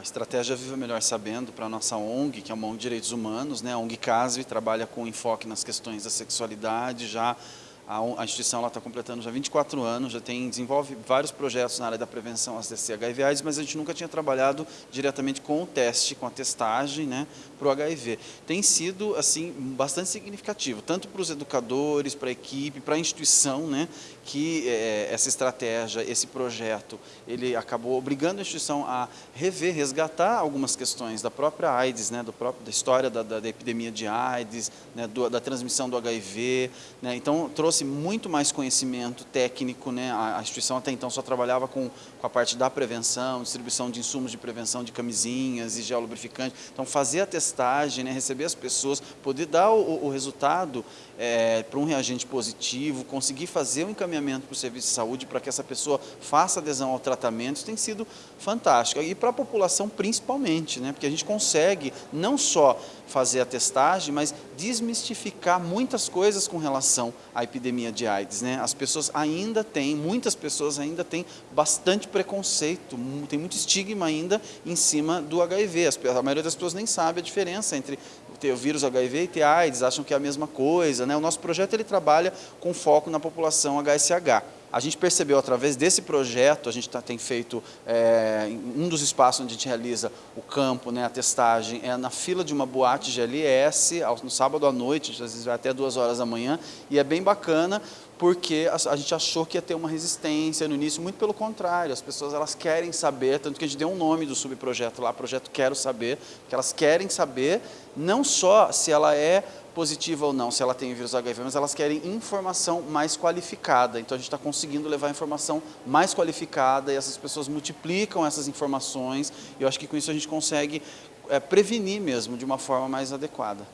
a estratégia Viva Melhor Sabendo para a nossa ONG, que é uma ONG de Direitos Humanos, né? a ONG CASV, trabalha com enfoque nas questões da sexualidade, já a, instituição está completando já 24 anos, já tem, desenvolve vários projetos na área da prevenção às DST HIV AIDS, mas a gente nunca tinha trabalhado diretamente com o teste, com a testagem né, para o HIV. Tem sido assim, bastante significativo, tanto para os educadores, para a equipe, para a instituição, né, que é, essa estratégia, esse projeto, ele acabou obrigando a instituição a rever, resgatar algumas questões da própria AIDS, né, do próprio, da história da, da, da epidemia de AIDS, né, do, da transmissão do HIV. Né, então, trouxe trouxe muito mais conhecimento técnico, né? a, a instituição até então só trabalhava com, com a parte da prevenção, distribuição de insumos de prevenção de camisinhas e gel lubrificante. Então fazer a testagem, né? receber as pessoas, poder dar o, o resultado é, para um reagente positivo, conseguir fazer o um encaminhamento para o serviço de saúde para que essa pessoa faça adesão ao tratamento, isso tem sido fantástico. E para a população principalmente, né? porque a gente consegue não só fazer a testagem, mas desmistificar muitas coisas com relação à epidemia de AIDS. Né? As pessoas ainda têm, muitas pessoas ainda têm bastante preconceito, tem muito estigma ainda em cima do HIV. A maioria das pessoas nem sabe a diferença entre ter o vírus HIV e ter AIDS, acham que é a mesma coisa. Né? O nosso projeto ele trabalha com foco na população HSH. A gente percebeu através desse projeto, a gente tá, tem feito, é, um dos espaços onde a gente realiza o campo, né, a testagem, é na fila de uma boate GLS, no sábado à noite, às vezes vai até duas horas da manhã, e é bem bacana, porque a, a, gente achou que ia ter uma resistência no início, muito pelo contrário, as pessoas elas querem saber, tanto que a gente deu um nome do subprojeto lá, projeto Quero Saber, que elas querem saber não só se ela é positiva ou não, se ela tem vírus HIV, mas elas querem informação mais qualificada. Então a gente está conseguindo levar informação mais qualificada e essas pessoas multiplicam essas informações e eu acho que com isso a gente consegue é, prevenir mesmo de uma forma mais adequada.